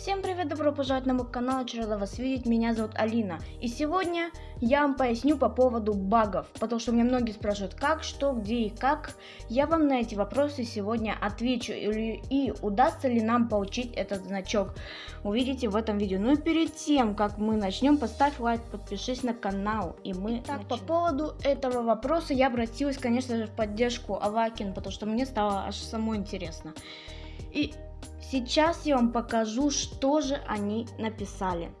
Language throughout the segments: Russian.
Всем привет, добро пожаловать на мой канал, очень рада вас видеть, меня зовут Алина. И сегодня я вам поясню по поводу багов, потому что меня многие спрашивают, как, что, где и как. Я вам на эти вопросы сегодня отвечу, и, и удастся ли нам получить этот значок, увидите в этом видео. Ну и перед тем, как мы начнем, поставь лайк, подпишись на канал, и мы Так, начнем. по поводу этого вопроса я обратилась, конечно же, в поддержку Авакин, потому что мне стало аж самой интересно. И Сейчас я вам покажу, что же они написали.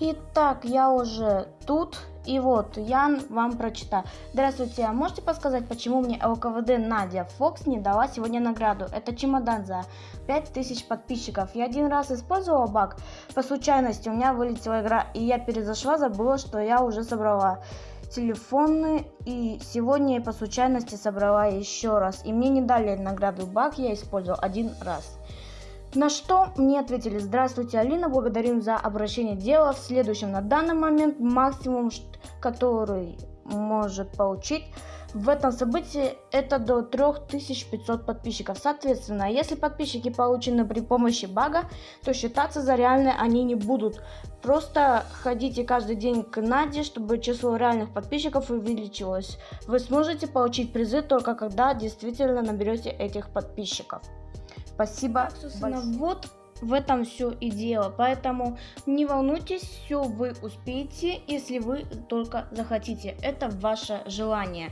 Итак, я уже тут. И вот, я вам прочитаю. Здравствуйте, а можете подсказать, почему мне ЛКВД Надя Фокс не дала сегодня награду? Это чемодан за 5000 подписчиков. Я один раз использовала баг. По случайности у меня вылетела игра, и я перезашла, забыла, что я уже собрала телефоны и сегодня я по случайности собрала еще раз. И мне не дали награду баг, я использовал один раз. На что мне ответили, здравствуйте, Алина, благодарим за обращение дела. В следующем, на данный момент максимум, который может получить в этом событии это до 3500 подписчиков. Соответственно, если подписчики получены при помощи бага, то считаться за реальные они не будут. Просто ходите каждый день к Наде, чтобы число реальных подписчиков увеличилось. Вы сможете получить призы только когда действительно наберете этих подписчиков. Спасибо. Собственно, вот в этом все и дело. Поэтому не волнуйтесь, все вы успеете, если вы только захотите. Это ваше желание.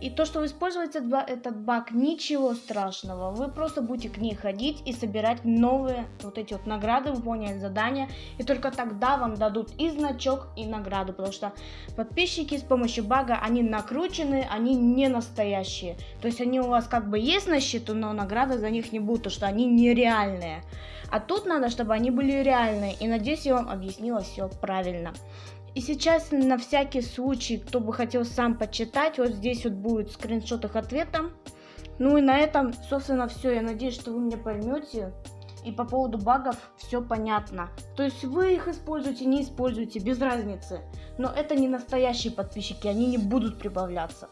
И то, что вы используете этот баг, ничего страшного. Вы просто будете к ней ходить и собирать новые вот эти вот награды, выполнять задания. И только тогда вам дадут и значок, и награду. Потому что подписчики с помощью бага, они накручены, они не настоящие. То есть они у вас как бы есть на счету, но награды за них не будут, потому что они нереальные. А тут надо, чтобы они были реальные. И надеюсь, я вам объяснила все правильно. И сейчас на всякий случай, кто бы хотел сам почитать, вот здесь вот будет скриншот их ответа. Ну и на этом, собственно, все. Я надеюсь, что вы меня поймете. И по поводу багов все понятно. То есть вы их используете, не используете, без разницы. Но это не настоящие подписчики, они не будут прибавляться.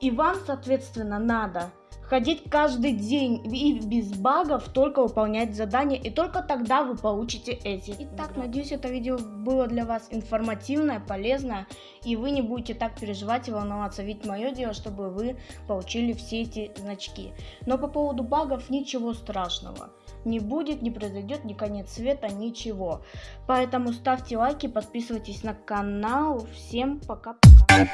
И вам, соответственно, надо ходить каждый день и без багов только выполнять задания, и только тогда вы получите эти. Итак, надеюсь, это видео было для вас информативное, полезное, и вы не будете так переживать и волноваться, ведь мое дело, чтобы вы получили все эти значки. Но по поводу багов ничего страшного не будет, не произойдет ни конец света, ничего. Поэтому ставьте лайки, подписывайтесь на канал. Всем пока-пока.